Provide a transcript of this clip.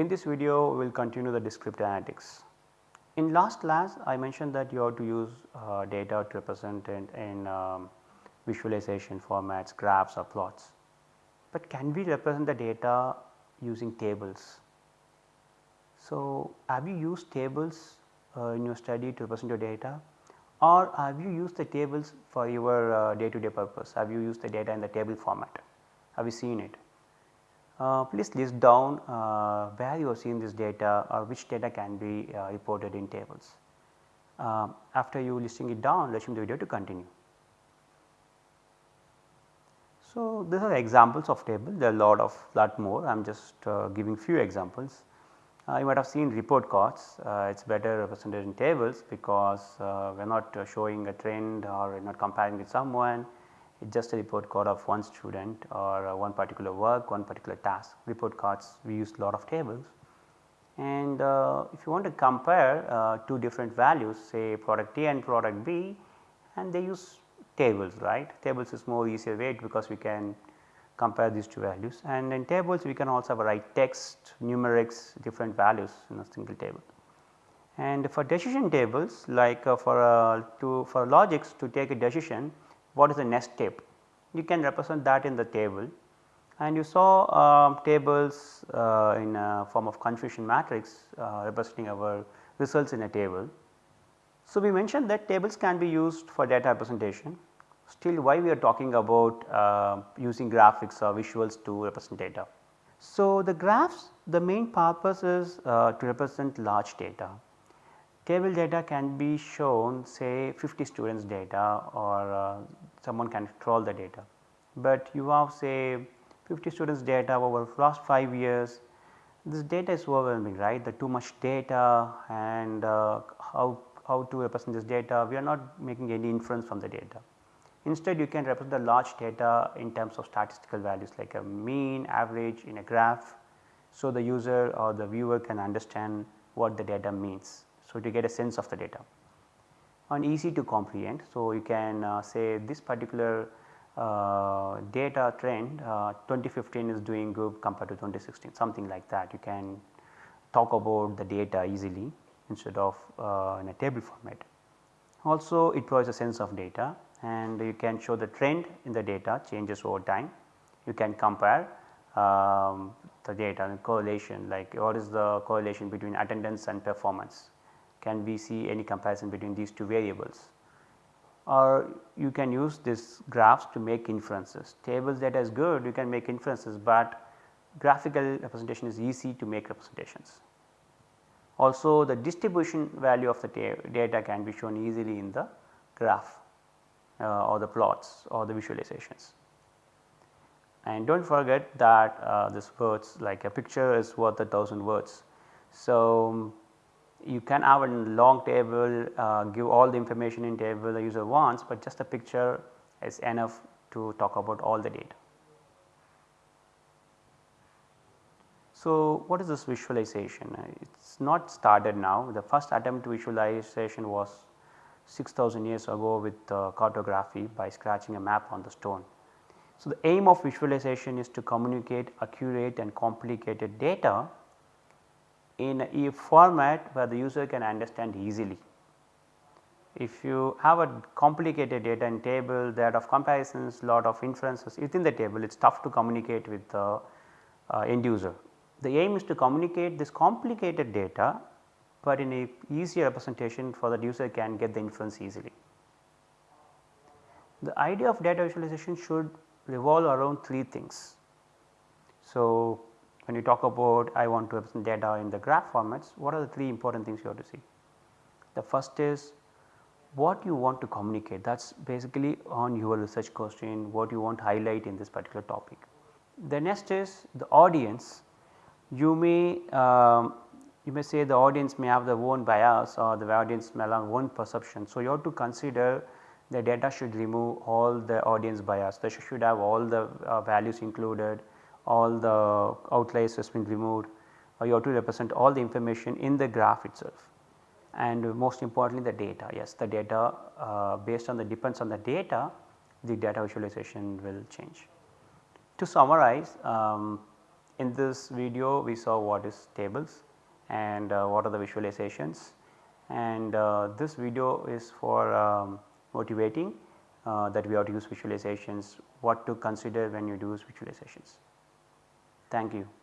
In this video we will continue the descriptive analytics. In last class I mentioned that you have to use uh, data to represent in, in um, visualization formats, graphs or plots. But can we represent the data using tables? So, have you used tables uh, in your study to represent your data or have you used the tables for your day to day purpose? Have you used the data in the table format? Have you seen it? Uh, please list down uh, where you have seen this data or which data can be uh, reported in tables. After you listing it down, resume the video to continue. So, these are examples of table there are lot of lot more I am just uh, giving few examples. Uh, you might have seen report cards uh, it is better represented in tables because we are not showing a trend or not comparing with someone it just a report card of one student or uh, one particular work, one particular task. Report cards we use a lot of tables and uh, if you want to compare uh, two different values say product A and product B and they use tables right. Tables is more easier way because we can compare these two values and in tables we can also write text, numerics, different values in a single table. And for decision tables like uh, for uh, to for logics to take a decision what is the next step you can represent that in the table and you saw uh, tables uh, in a form of confusion matrix uh, representing our results in a table. So, we mentioned that tables can be used for data representation still why we are talking about uh, using graphics or visuals to represent data. So, the graphs the main purpose is uh, to represent large data table data can be shown say 50 students data or uh, someone can crawl the data. But you have say 50 students data over last 5 years this data is overwhelming right the too much data and uh, how, how to represent this data we are not making any inference from the data. Instead you can represent the large data in terms of statistical values like a mean average in a graph. So, the user or the viewer can understand what the data means. So, to get a sense of the data and easy to comprehend. So, you can uh, say this particular uh, data trend uh, 2015 is doing good compared to 2016 something like that you can talk about the data easily instead of uh, in a table format. Also it provides a sense of data and you can show the trend in the data changes over time. You can compare um, the data and correlation like what is the correlation between attendance and performance can we see any comparison between these two variables or you can use this graphs to make inferences. Tables data is good you can make inferences, but graphical representation is easy to make representations. Also the distribution value of the data can be shown easily in the graph uh, or the plots or the visualizations. And do not forget that uh, this words like a picture is worth a thousand words. So, you can have a long table uh, give all the information in table the user wants, but just a picture is enough to talk about all the data. So, what is this visualization? It is not started now the first attempt visualization was 6000 years ago with uh, cartography by scratching a map on the stone. So, the aim of visualization is to communicate accurate and complicated data in a format where the user can understand easily. If you have a complicated data in table that of comparisons lot of inferences within the table it is tough to communicate with the uh, end user. The aim is to communicate this complicated data, but in a easier representation for that user can get the inference easily. The idea of data visualization should revolve around 3 things. So, when you talk about I want to represent data in the graph formats, what are the 3 important things you have to see? The first is what you want to communicate that is basically on your research question what you want to highlight in this particular topic. The next is the audience you may um, you may say the audience may have their own bias or the audience may have own perception. So, you have to consider the data should remove all the audience bias, they should have all the uh, values included all the outliers has been removed or you have to represent all the information in the graph itself and most importantly the data yes the data uh, based on the depends on the data the data visualization will change. To summarize um, in this video we saw what is tables and uh, what are the visualizations and uh, this video is for um, motivating uh, that we have to use visualizations, what to consider when you use visualizations. Thank you.